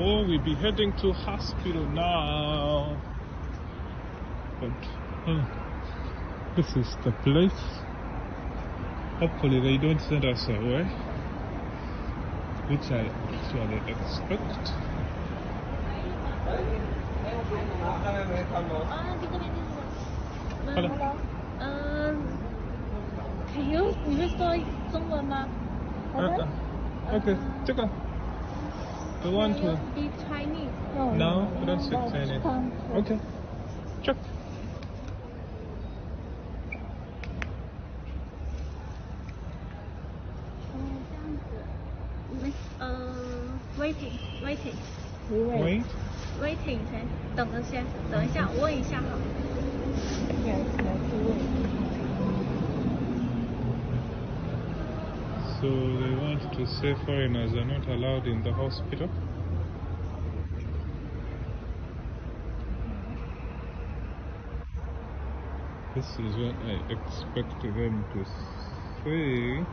Oh, we'll be heading to hospital now. But uh, this is the place. Hopefully they don't send us away, which I actually expect. Hello. Um, can you, you someone, uh, uh, Okay, uh, take. 不 want to be Chinese？No，不 want to be Chinese。Okay，check。嗯，这样子，你们呃，waiting，waiting。喂？Waiting 先，等着先，等一下，我问一下哈。So they want to say foreigners are not allowed in the hospital. This is what I expect them to say.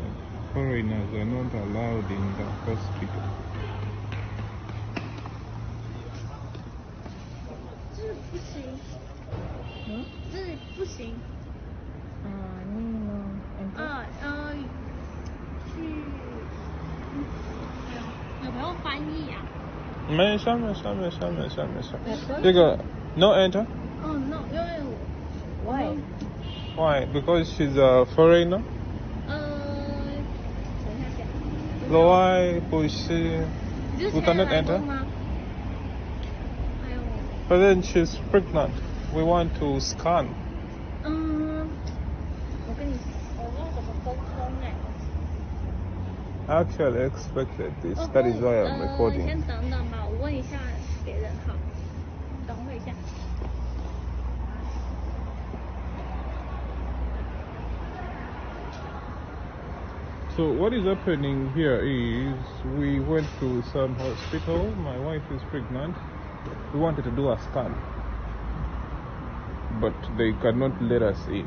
that Foreigners are not allowed in the hospital. 这不行，嗯 没有翻译呀、没事没事没事没事没事。这个 no enter. 哦、no，因为我 Why？ Why? Because she's a foreigner. 呃，等一下先。 Why? Because 你是 We 现在 cannot 来过 enter. 吗？还有， But then she's pregnant. We want to scan. actually expected this. 哦 That is why I'm 呃 recording. 先等等吧，我问一下别人好，等我一下。 So what is happening here is we went to some hospital. My wife is pregnant. We wanted to do a scan, but they cannot let us in.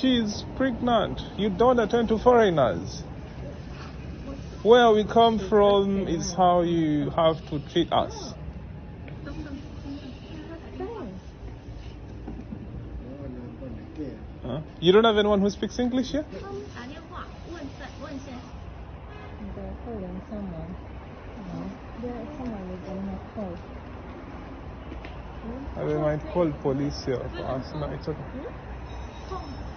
she's pregnant. You don't attend to foreigners. Where we come from is how you have to treat us. Huh? You don't have anyone who speaks English here? someone. You someone they might call. Might call police here for us. No, it's okay. Hmm?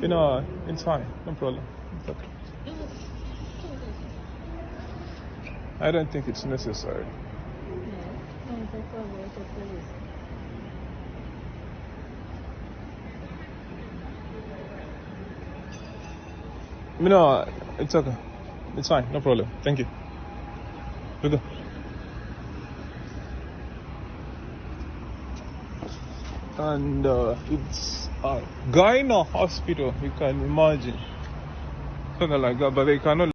You know, it's fine, no problem. It's okay. I don't think it's necessary. You know, it's okay. It's fine, no problem. Thank you. Good. And uh, it's a gyno hospital. You can imagine. Something like that, but they cannot.